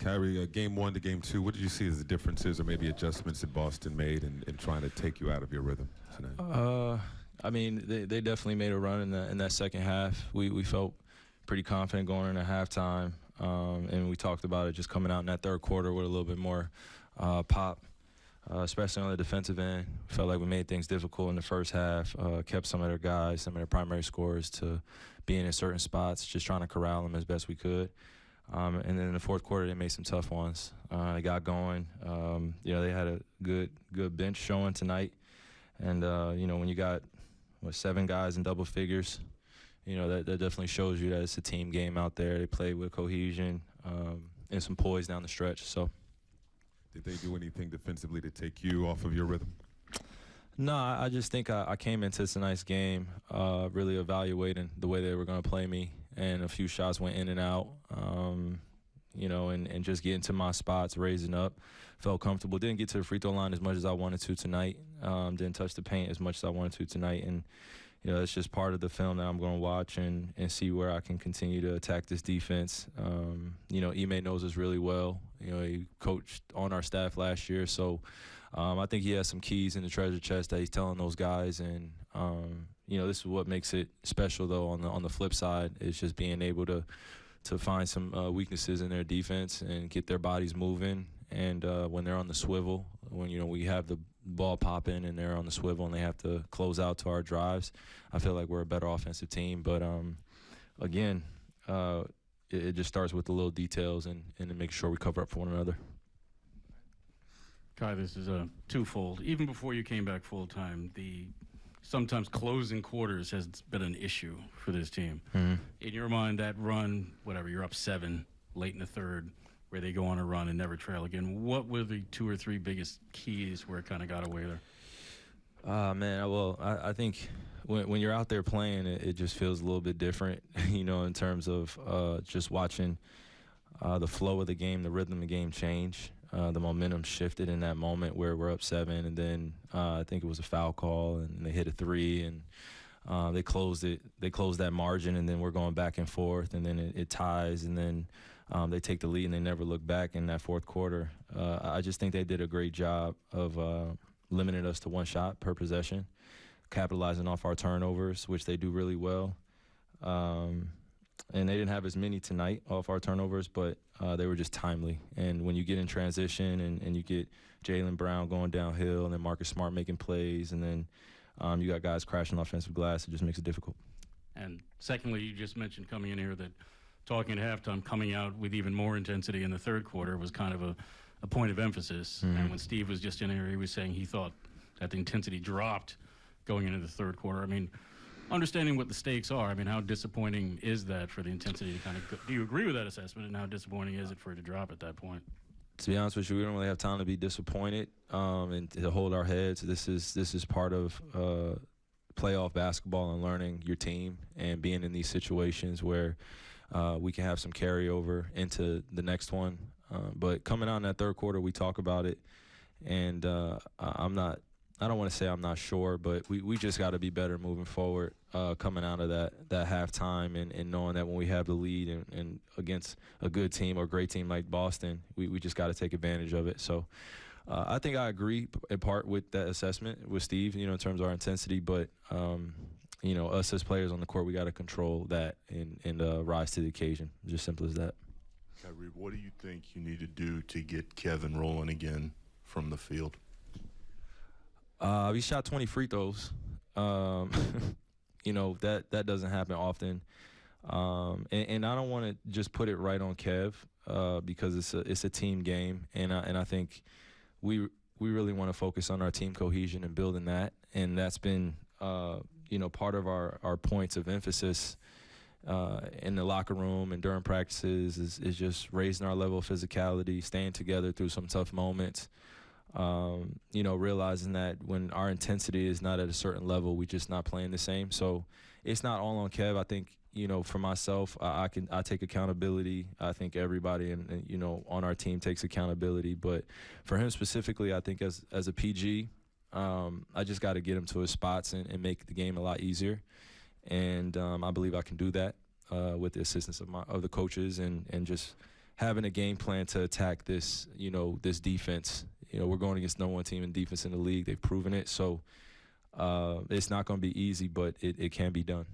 Kyrie, uh, game one to game two, what did you see as the differences or maybe adjustments that Boston made in, in trying to take you out of your rhythm tonight? Uh, I mean, they, they definitely made a run in, the, in that second half. We, we felt pretty confident going into halftime, um, and we talked about it just coming out in that third quarter with a little bit more uh, pop. Uh, especially on the defensive end, felt like we made things difficult in the first half. Uh, kept some of their guys, some of their primary scorers, to being in certain spots, just trying to corral them as best we could. Um, and then in the fourth quarter, they made some tough ones. Uh, they got going. Um, you know, they had a good good bench showing tonight. And uh, you know, when you got what seven guys in double figures, you know that, that definitely shows you that it's a team game out there. They play with cohesion um, and some poise down the stretch. So, did they do anything defensively to take you off of your rhythm? No, I just think I, I came into tonight's game uh, really evaluating the way they were going to play me and a few shots went in and out. Um, you know, and, and just getting to my spots, raising up, felt comfortable. Didn't get to the free throw line as much as I wanted to tonight. Um, didn't touch the paint as much as I wanted to tonight, and you know, it's just part of the film that I'm going to watch and, and see where I can continue to attack this defense. Um, you know, Ime knows us really well. You know, he coached on our staff last year, so um, I think he has some keys in the treasure chest that he's telling those guys, and um, you know, this is what makes it special. Though on the on the flip side, is just being able to to find some uh, weaknesses in their defense and get their bodies moving. And uh, when they're on the swivel, when you know we have the ball popping and they're on the swivel and they have to close out to our drives, I feel like we're a better offensive team. But um, again, uh, it, it, just starts with the little details and and to make sure we cover up for one another. Kai, this is a twofold. Even before you came back full time, the sometimes closing quarters has been an issue for this team. Mm-hmm. In your mind, that run, whatever, you're up seven late in the third, where they go on a run and never trail again. What were the two or three biggest keys where it kind of got away there? Uh, man, well, I, I think when, when you're out there playing, it, it, just feels a little bit different, you know, in terms of uh, just watching uh, the flow of the game, the rhythm of the game change. Uh, the momentum shifted in that moment where we're up seven, and then uh, I think it was a foul call, and they hit a three, and uh, they closed it. They closed that margin, and then we're going back and forth, and then it, it ties, and then um, they take the lead, and they never look back in that fourth quarter. Uh, I just think they did a great job of uh, limiting us to one shot per possession, capitalizing off our turnovers, which they do really well. Um, and they didn't have as many tonight off our turnovers, but uh, they were just timely. And when you get in transition and, and you get Jaylen Brown going downhill and then Marcus Smart making plays and then um, you got guys crashing offensive glass, it just makes it difficult. And secondly, you just mentioned coming in here that talking at halftime, coming out with even more intensity in the third quarter was kind of a, a point of emphasis. Mm-hmm. And when Steve was just in here, he was saying he thought that the intensity dropped going into the third quarter. I mean, understanding what the stakes are, I mean, how disappointing is that for the intensity to kind of? Go, do you agree with that assessment, and how disappointing is it for it to drop at that point? To be honest with you, we don't really have time to be disappointed um, and to hold our heads. This is this is part of uh, playoff basketball and learning your team and being in these situations where uh, we can have some carryover into the next one. Uh, but coming out in that third quarter, we talk about it, and uh, I'm not I don't want to say I'm not sure, but we, we just got to be better moving forward, uh, coming out of that that halftime and, and knowing that when we have the lead and, and against a good team or great team like Boston, we, we just got to take advantage of it. So uh, I think I agree in part with that assessment with Steve, you know, in terms of our intensity, but um, you know, us as players on the court, we got to control that and and uh, rise to the occasion. Just simple as that. Kyrie, what do you think you need to do to get Kevin rolling again from the field? Uh, we shot 20 free throws. Um, you know that that doesn't happen often, um, and, and, I don't want to just put it right on Kev uh, because it's a it's a team game, and I, and I think we we really want to focus on our team cohesion and building that, and that's been uh, you know part of our our points of emphasis. Uh, in the locker room and during practices is, is just raising our level of physicality, staying together through some tough moments, um, you know, realizing that when our intensity is not at a certain level, we're just not playing the same. So it's not all on Kev. I think you know, for myself, I, I can I take accountability. I think everybody and, and, you know on our team takes accountability. But for him specifically, I think as as a PG, um, I just got to get him to his spots and, and, make the game a lot easier. And um, I believe I can do that uh, with the assistance of my of the coaches and and just having a game plan to attack this, you know, this defense. You know, we're going against no one team in defense in the league. They've proven it. So uh, it's not going to be easy, but it, it can be done.